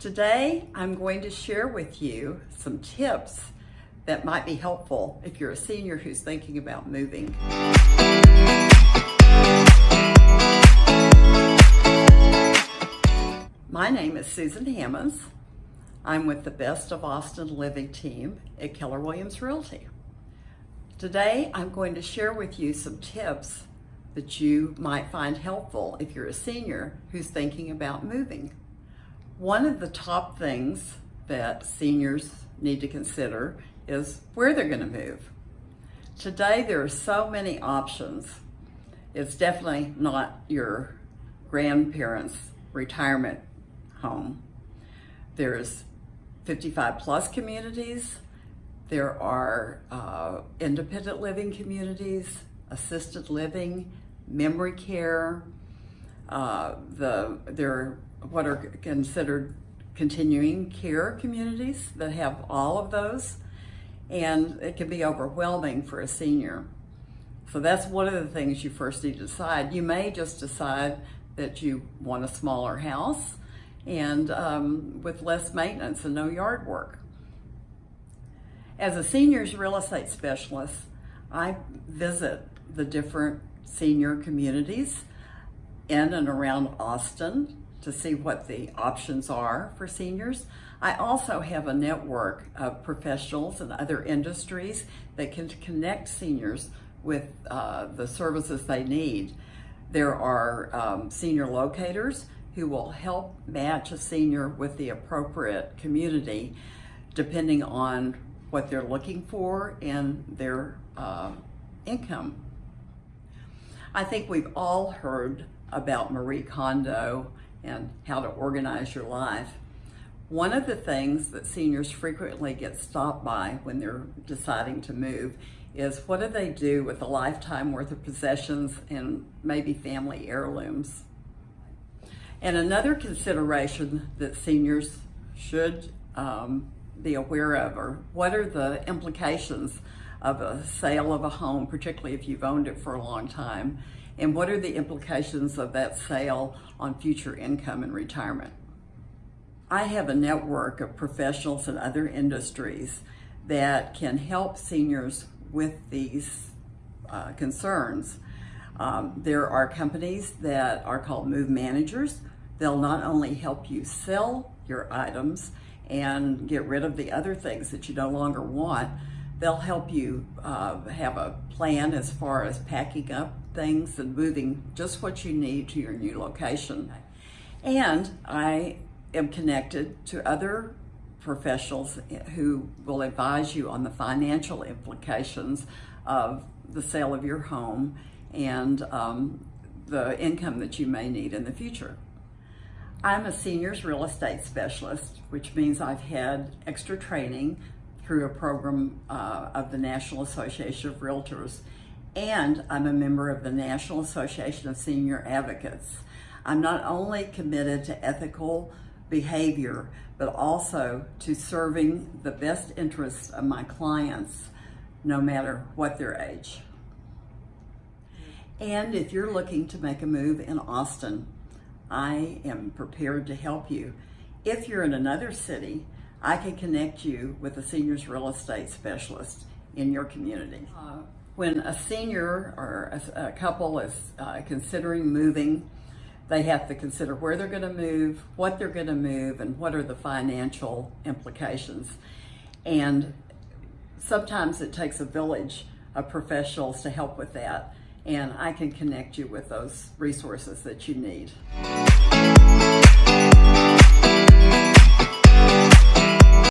Today, I'm going to share with you some tips that might be helpful if you're a senior who's thinking about moving. My name is Susan Hammonds. I'm with the Best of Austin Living team at Keller Williams Realty. Today, I'm going to share with you some tips that you might find helpful if you're a senior who's thinking about moving. One of the top things that seniors need to consider is where they're going to move. Today, there are so many options. It's definitely not your grandparents' retirement home. There's 55 plus communities. There are uh, independent living communities, assisted living, memory care. Uh, the there what are considered continuing care communities that have all of those, and it can be overwhelming for a senior. So that's one of the things you first need to decide. You may just decide that you want a smaller house and um, with less maintenance and no yard work. As a seniors real estate specialist, I visit the different senior communities in and around Austin to see what the options are for seniors. I also have a network of professionals and other industries that can connect seniors with uh, the services they need. There are um, senior locators who will help match a senior with the appropriate community depending on what they're looking for and their uh, income. I think we've all heard about Marie Kondo and how to organize your life. One of the things that seniors frequently get stopped by when they're deciding to move is what do they do with a lifetime worth of possessions and maybe family heirlooms? And another consideration that seniors should um, be aware of are what are the implications of a sale of a home, particularly if you've owned it for a long time, and what are the implications of that sale on future income and retirement. I have a network of professionals in other industries that can help seniors with these uh, concerns. Um, there are companies that are called move managers. They'll not only help you sell your items and get rid of the other things that you no longer want, they'll help you uh, have a plan as far as packing up things and moving just what you need to your new location. And I am connected to other professionals who will advise you on the financial implications of the sale of your home and um, the income that you may need in the future. I'm a seniors real estate specialist, which means I've had extra training through a program uh, of the National Association of Realtors and I'm a member of the National Association of Senior Advocates. I'm not only committed to ethical behavior, but also to serving the best interests of my clients, no matter what their age. And if you're looking to make a move in Austin, I am prepared to help you. If you're in another city, I can connect you with a seniors real estate specialist in your community. Uh, when a senior or a, a couple is uh, considering moving, they have to consider where they're going to move, what they're going to move, and what are the financial implications. And sometimes it takes a village of professionals to help with that. And I can connect you with those resources that you need.